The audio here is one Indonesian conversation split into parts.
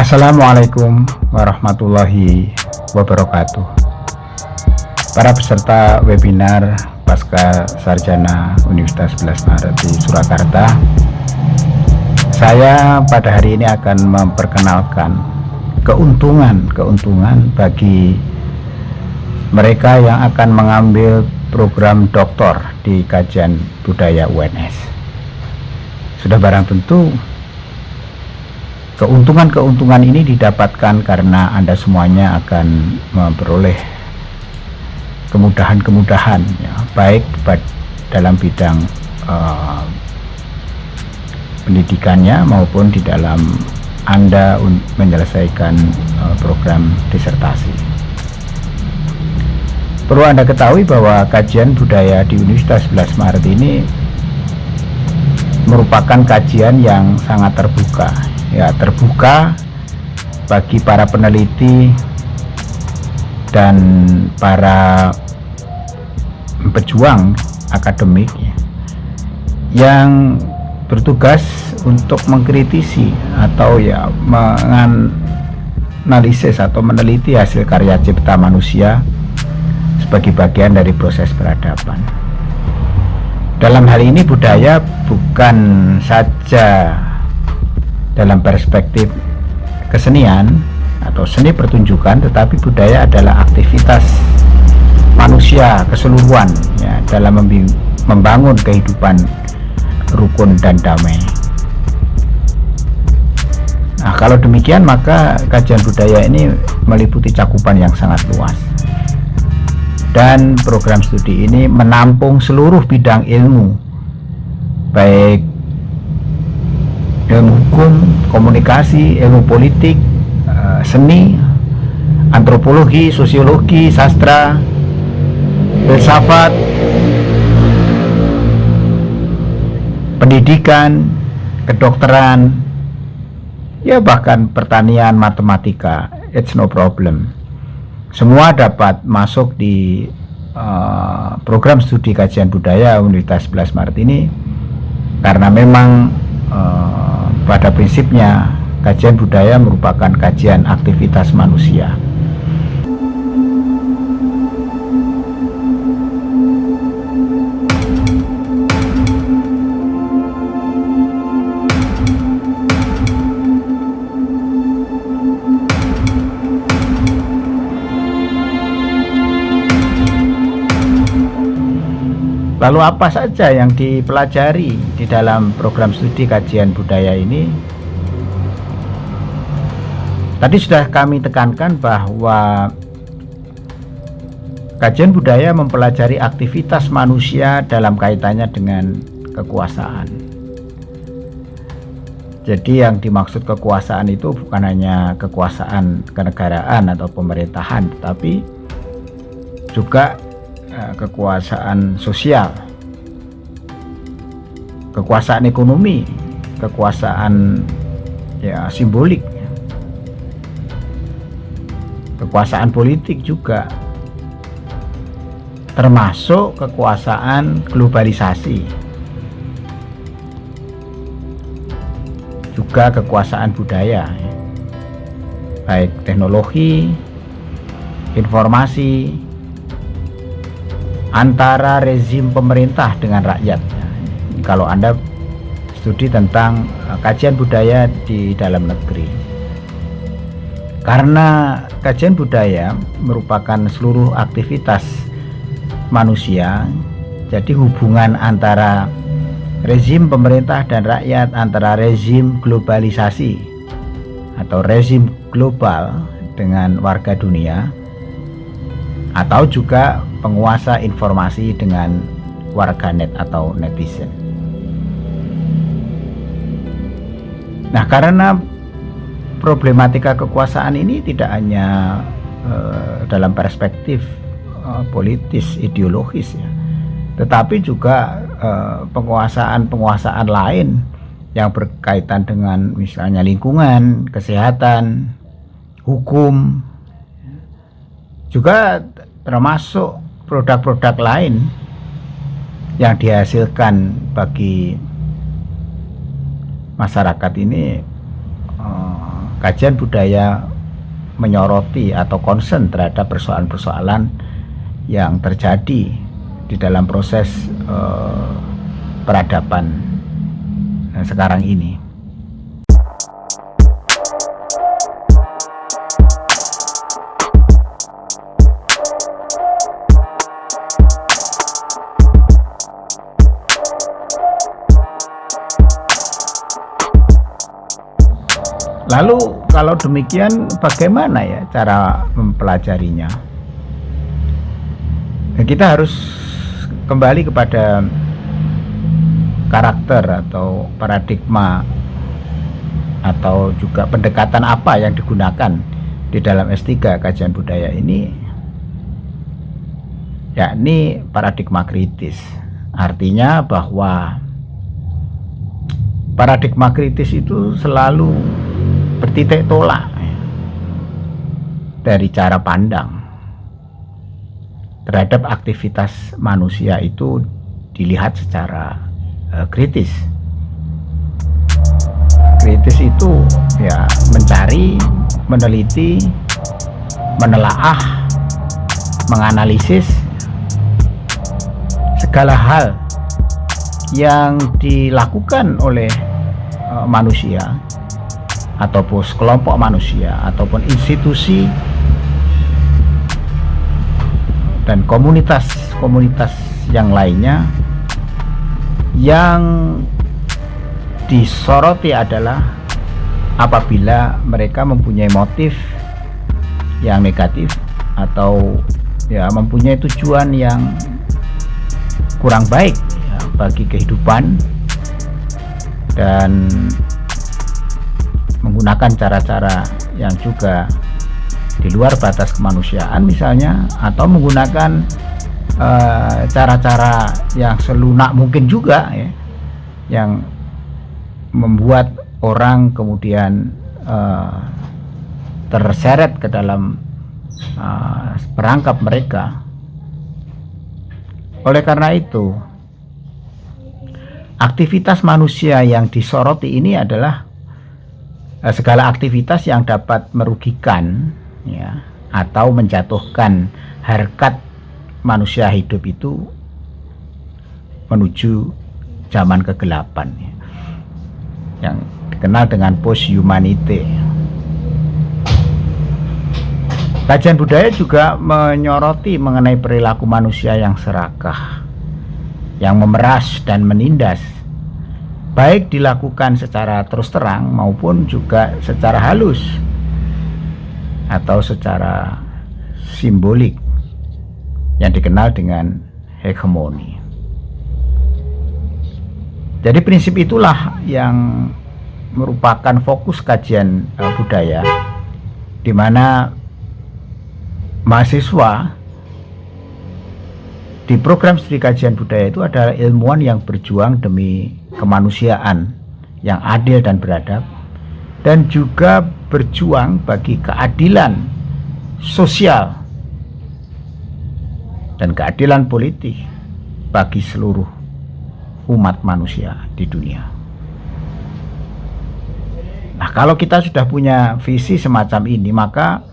Assalamualaikum warahmatullahi wabarakatuh. Para peserta webinar Pasca Sarjana Universitas 11 Maret di Surakarta Saya pada hari ini akan memperkenalkan keuntungan-keuntungan bagi mereka yang akan mengambil program doktor di kajian budaya UNS sudah barang tentu keuntungan-keuntungan ini didapatkan karena Anda semuanya akan memperoleh kemudahan-kemudahan ya, baik dalam bidang uh, pendidikannya maupun di dalam Anda menyelesaikan uh, program disertasi. Perlu Anda ketahui bahwa kajian budaya di Universitas 11 Maret ini merupakan kajian yang sangat terbuka ya terbuka bagi para peneliti dan para pejuang akademik ya, yang bertugas untuk mengkritisi atau ya menganalisis atau meneliti hasil karya cipta manusia sebagai bagian dari proses peradaban. Dalam hal ini budaya bukan saja dalam perspektif kesenian atau seni pertunjukan, tetapi budaya adalah aktivitas manusia keseluruhan ya, dalam membangun kehidupan rukun dan damai. Nah, kalau demikian maka kajian budaya ini meliputi cakupan yang sangat luas dan program studi ini menampung seluruh bidang ilmu baik ilmu hukum, komunikasi, ilmu politik, eh, seni, antropologi, sosiologi, sastra, filsafat, pendidikan, kedokteran, ya bahkan pertanian, matematika, it's no problem. Semua dapat masuk di uh, program studi kajian budaya Universitas 11 Maret ini karena memang uh, pada prinsipnya kajian budaya merupakan kajian aktivitas manusia Lalu apa saja yang dipelajari di dalam program studi kajian budaya ini? Tadi sudah kami tekankan bahwa kajian budaya mempelajari aktivitas manusia dalam kaitannya dengan kekuasaan. Jadi yang dimaksud kekuasaan itu bukan hanya kekuasaan kenegaraan atau pemerintahan, tetapi juga kekuasaan sosial kekuasaan ekonomi kekuasaan ya simbolik kekuasaan politik juga termasuk kekuasaan globalisasi. Juga kekuasaan budaya baik teknologi informasi antara rezim pemerintah dengan rakyat kalau Anda studi tentang uh, kajian budaya di dalam negeri. Karena kajian budaya merupakan seluruh aktivitas manusia jadi hubungan antara rezim pemerintah dan rakyat antara rezim globalisasi atau rezim global dengan warga dunia atau juga penguasa informasi dengan warganet atau netizen. Nah, karena problematika kekuasaan ini tidak hanya uh, dalam perspektif uh, politis ideologis ya, tetapi juga penguasaan-penguasaan uh, lain yang berkaitan dengan misalnya lingkungan, kesehatan, hukum, juga termasuk produk-produk lain yang dihasilkan bagi masyarakat ini uh, kajian budaya menyoroti atau concern terhadap persoalan-persoalan yang terjadi di dalam proses uh, peradaban uh, sekarang ini. Lalu kalau demikian bagaimana ya cara mempelajarinya? Ya, kita harus kembali kepada karakter atau paradigma atau juga pendekatan apa yang digunakan di dalam S3 kajian budaya ini yakni paradigma kritis artinya bahwa paradigma kritis itu selalu bertitik tolak dari cara pandang terhadap aktivitas manusia itu dilihat secara uh, kritis. Kritis itu ya mencari, meneliti, menelaah, menganalisis segala hal yang dilakukan oleh uh, manusia ataupun kelompok manusia ataupun institusi dan komunitas-komunitas yang lainnya yang disoroti adalah apabila mereka mempunyai motif yang negatif atau ya mempunyai tujuan yang kurang baik ya, bagi kehidupan dan menggunakan cara-cara yang juga di luar batas kemanusiaan misalnya atau menggunakan eh, cara-cara uh, yang selunak mungkin juga ya yang membuat orang kemudian uh, terseret ke dalam uh, perangkap mereka. Oleh karena itu aktivitas manusia yang disoroti ini adalah segala aktivitas yang dapat merugikan ya atau menjatuhkan harkat manusia hidup itu menuju zaman kegelapan ya. yang dikenal dengan post humanity kajian budaya juga menyoroti mengenai perilaku manusia yang serakah yang memeras dan menindas baik dilakukan secara terus terang maupun juga secara halus atau secara simbolik yang dikenal dengan hegemoni. Jadi prinsip itulah yang merupakan fokus kajian uh, budaya di mana mahasiswa di program studi kajian budaya itu adalah ilmuwan yang berjuang demi kemanusiaan yang adil dan beradab dan juga berjuang bagi keadilan sosial dan keadilan politik bagi seluruh umat manusia di dunia. Nah, kalau kita sudah punya visi semacam ini, maka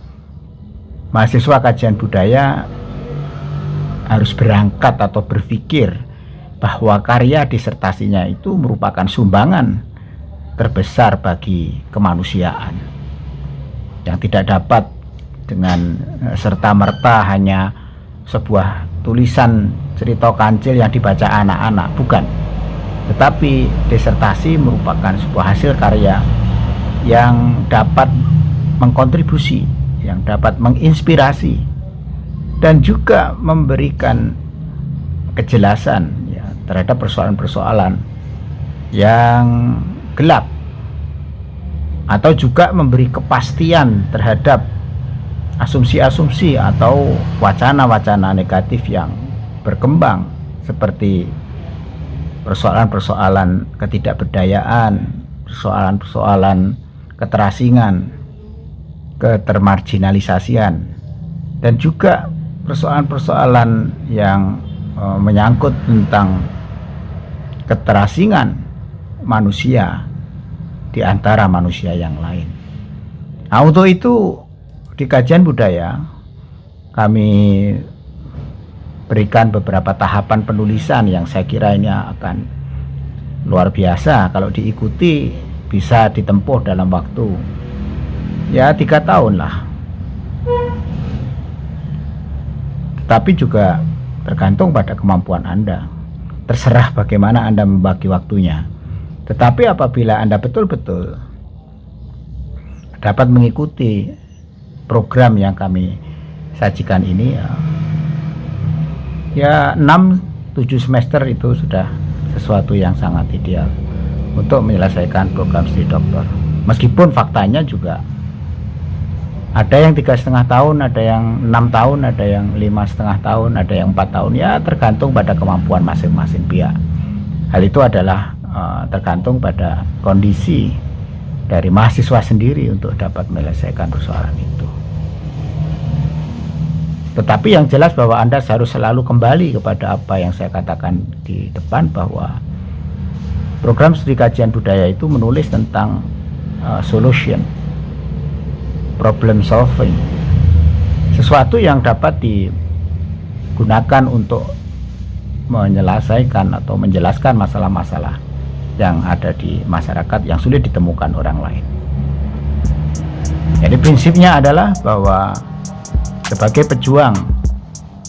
mahasiswa kajian budaya harus berangkat atau berpikir bahwa karya disertasinya itu merupakan sumbangan terbesar bagi kemanusiaan yang tidak dapat dengan eh, serta-merta hanya sebuah tulisan cerita kancil yang dibaca anak-anak bukan. Tetapi disertasi merupakan sebuah hasil karya yang dapat mengkontribusi yang dapat menginspirasi dan juga memberikan kejelasan terhadap persoalan-persoalan yang gelap atau juga memberi kepastian terhadap asumsi-asumsi atau wacana-wacana negatif yang berkembang seperti persoalan-persoalan ketidakberdayaan, persoalan-persoalan keterasingan, ketermarginalisasian dan juga persoalan-persoalan yang uh, menyangkut tentang keterasingan manusia di antara manusia yang lain. Nah, untuk itu di kajian budaya kami berikan beberapa tahapan penulisan yang saya kira ini akan luar biasa. Kalau diikuti bisa ditempuh dalam waktu ya tiga tahun lah. Tapi juga tergantung pada kemampuan Anda terserah bagaimana Anda membagi waktunya. Tetapi apabila Anda betul-betul dapat mengikuti program yang kami sajikan ini ya ya 6 7 semester itu sudah sesuatu yang sangat ideal untuk menyelesaikan program studi doktor. Meskipun faktanya juga ada yang tiga setengah tahun ada yang enam tahun ada yang lima setengah tahun ada yang empat tahun. Ya tergantung pada kemampuan masing-masing pihak. Hal itu adalah uh, tergantung pada kondisi dari mahasiswa sendiri untuk dapat menyelesaikan persoalan itu. Tetapi yang jelas bahwa Anda harus selalu kembali kepada apa yang saya katakan di depan bahwa program studi kajian budaya itu menulis tentang uh, solution, problem solving, sesuatu yang dapat digunakan untuk menyelesaikan atau menjelaskan masalah-masalah yang ada di masyarakat yang sulit ditemukan orang lain. Jadi prinsipnya adalah bahwa sebagai pejuang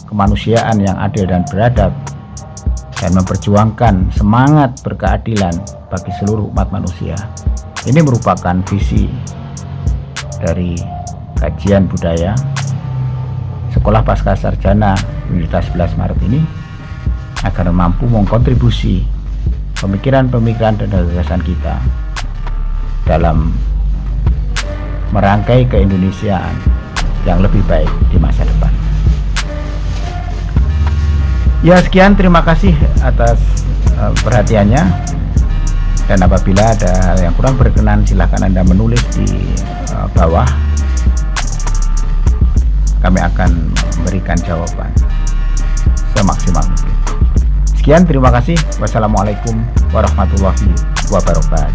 kemanusiaan yang adil dan beradab dan memperjuangkan semangat berkeadilan bagi seluruh umat manusia ini merupakan visi dari kajian budaya Sekolah Pasca Sarjana Universitas 11 Maret ini agar mampu mengkontribusi pemikiran-pemikiran dan gagasan kita dalam merangkai keindonesiaan yang lebih baik di masa depan. Ya sekian terima kasih atas uh, perhatiannya dan apabila ada hal yang kurang berkenan silahkan anda menulis di uh, bawah kami akan memberikan jawaban semaksimal mungkin. Sekian terima kasih wassalamualaikum warahmatullahi wabarakatuh.